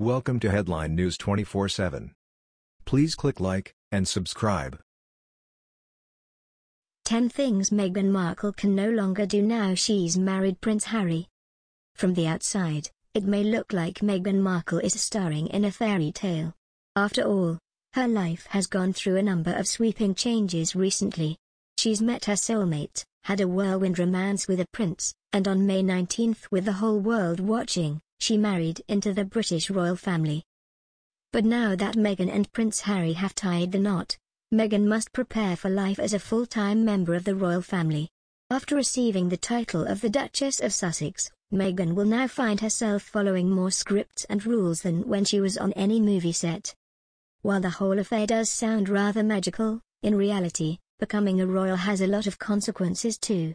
Welcome to Headline News 24/7. Please click like and subscribe. 10 things Meghan Markle can no longer do now she's married Prince Harry. From the outside, it may look like Meghan Markle is starring in a fairy tale. After all, her life has gone through a number of sweeping changes recently. She's met her soulmate, had a whirlwind romance with a prince, and on May 19th with the whole world watching, she married into the British royal family. But now that Meghan and Prince Harry have tied the knot, Meghan must prepare for life as a full-time member of the royal family. After receiving the title of the Duchess of Sussex, Meghan will now find herself following more scripts and rules than when she was on any movie set. While the whole affair does sound rather magical, in reality, becoming a royal has a lot of consequences too.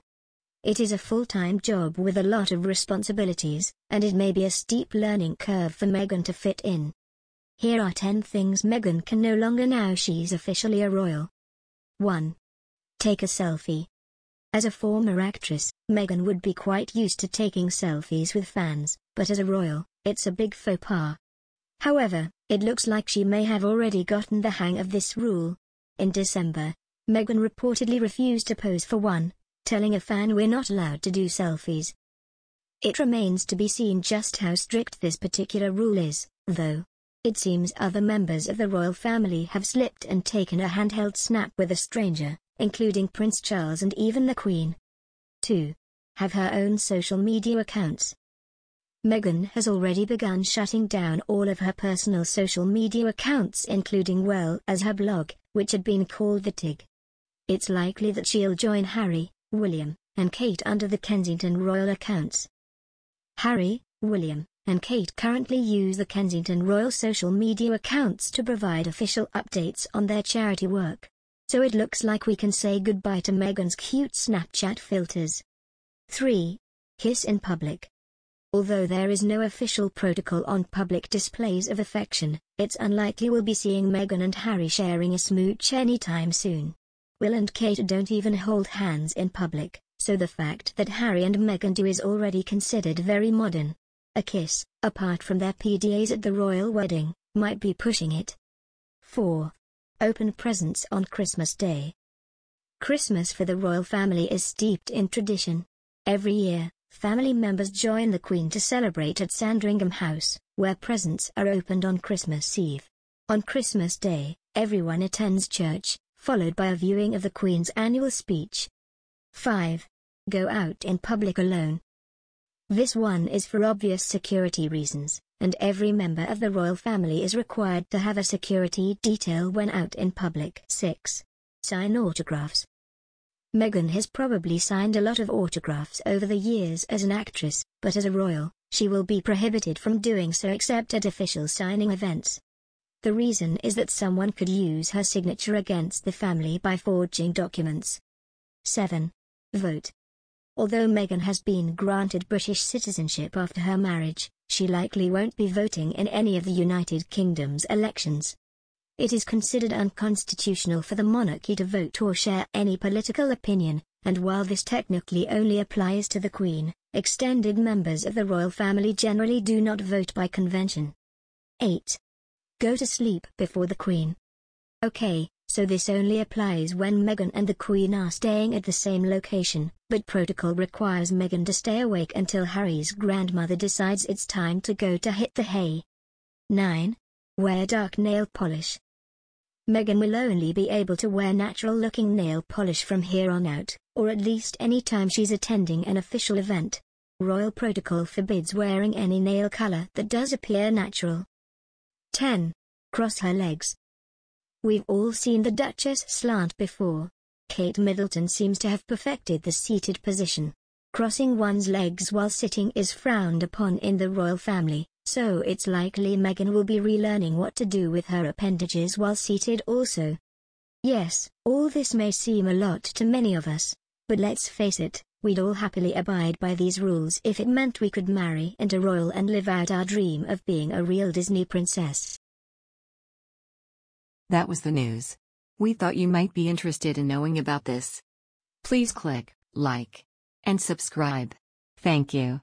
It is a full-time job with a lot of responsibilities, and it may be a steep learning curve for Meghan to fit in. Here are 10 things Meghan can no longer now she's officially a royal. 1. Take a selfie. As a former actress, Meghan would be quite used to taking selfies with fans, but as a royal, it's a big faux pas. However, it looks like she may have already gotten the hang of this rule. In December, Meghan reportedly refused to pose for one, telling a fan we're not allowed to do selfies. It remains to be seen just how strict this particular rule is, though. It seems other members of the royal family have slipped and taken a handheld snap with a stranger, including Prince Charles and even the Queen. 2. Have her own social media accounts. Meghan has already begun shutting down all of her personal social media accounts including well as her blog, which had been called The Tig. It's likely that she'll join Harry, William, and Kate under the Kensington Royal accounts. Harry, William, and Kate currently use the Kensington Royal social media accounts to provide official updates on their charity work. So it looks like we can say goodbye to Meghan's cute Snapchat filters. 3. Kiss in public. Although there is no official protocol on public displays of affection, it's unlikely we'll be seeing Meghan and Harry sharing a smooch anytime soon. Will and Kate don't even hold hands in public, so the fact that Harry and Meghan do is already considered very modern. A kiss, apart from their PDAs at the royal wedding, might be pushing it. 4. Open presents on Christmas Day. Christmas for the royal family is steeped in tradition. Every year, family members join the Queen to celebrate at Sandringham House, where presents are opened on Christmas Eve. On Christmas Day, everyone attends church, followed by a viewing of the Queen's annual speech. 5. Go out in public alone. This one is for obvious security reasons, and every member of the royal family is required to have a security detail when out in public. 6. Sign autographs. Meghan has probably signed a lot of autographs over the years as an actress, but as a royal, she will be prohibited from doing so except at official signing events. The reason is that someone could use her signature against the family by forging documents. 7. Vote. Although Meghan has been granted British citizenship after her marriage, she likely won't be voting in any of the United Kingdom's elections. It is considered unconstitutional for the monarchy to vote or share any political opinion, and while this technically only applies to the Queen, extended members of the royal family generally do not vote by convention. 8. Go to sleep before the Queen. Okay, so this only applies when Meghan and the Queen are staying at the same location, but protocol requires Meghan to stay awake until Harry's grandmother decides it's time to go to hit the hay. 9. Wear dark nail polish. Meghan will only be able to wear natural-looking nail polish from here on out, or at least any time she's attending an official event. Royal protocol forbids wearing any nail color that does appear natural. 10. Cross her legs. We've all seen the Duchess slant before. Kate Middleton seems to have perfected the seated position. Crossing one's legs while sitting is frowned upon in the royal family, so it's likely Meghan will be relearning what to do with her appendages while seated also. Yes, all this may seem a lot to many of us, but let's face it, we'd all happily abide by these rules if it meant we could marry into royal and live out our dream of being a real Disney princess. That was the news. We thought you might be interested in knowing about this. Please click like and subscribe. Thank you.